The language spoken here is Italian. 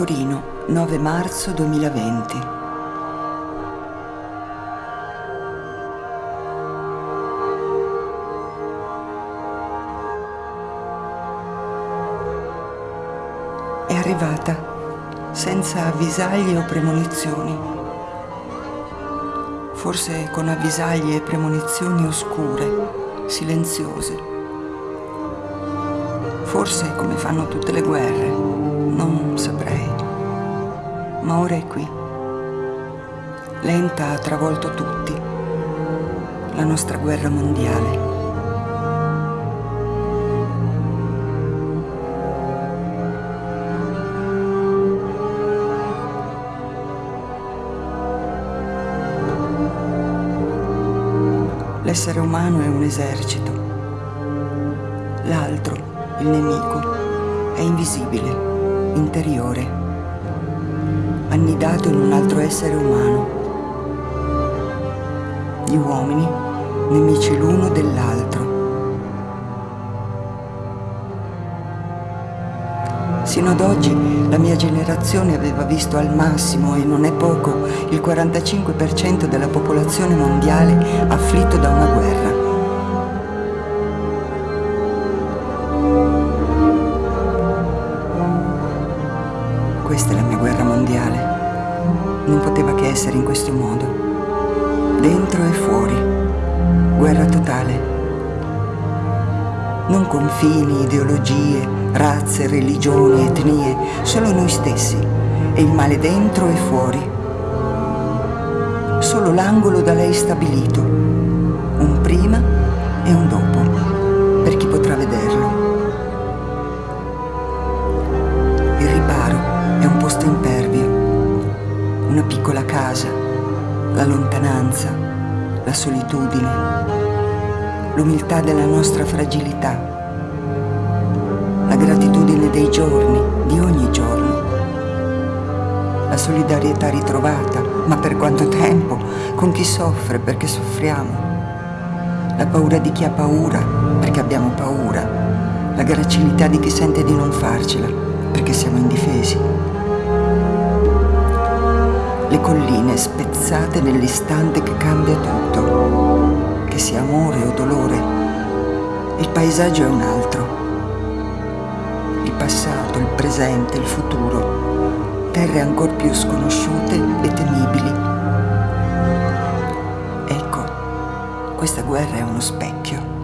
Torino, 9 marzo 2020. È arrivata, senza avvisaglie o premonizioni. Forse con avvisaglie e premonizioni oscure, silenziose. Forse come fanno tutte le guerre, non saprei. Ma ora è qui. Lenta ha travolto tutti. La nostra guerra mondiale. L'essere umano è un esercito. L'altro, il nemico, è invisibile, interiore, annidato in un altro essere umano. Gli uomini, nemici l'uno dell'altro. Sino ad oggi la mia generazione aveva visto al massimo, e non è poco, il 45% della popolazione mondiale afflitto da una guerra. Questa è la mia guerra mondiale. Non poteva che essere in questo modo. Dentro e fuori. Guerra totale. Non confini, ideologie, razze, religioni, etnie, solo noi stessi. E il male dentro e fuori. Solo l'angolo da lei stabilito. Un prima e un dopo, per chi potrà vederlo. Una piccola casa, la lontananza, la solitudine, l'umiltà della nostra fragilità, la gratitudine dei giorni, di ogni giorno, la solidarietà ritrovata, ma per quanto tempo, con chi soffre perché soffriamo, la paura di chi ha paura perché abbiamo paura, la gracilità di chi sente di non farcela perché siamo indifesi. Le colline spezzate nell'istante che cambia tutto, che sia amore o dolore. Il paesaggio è un altro. Il passato, il presente, il futuro. Terre ancor più sconosciute e temibili. Ecco, questa guerra è uno specchio.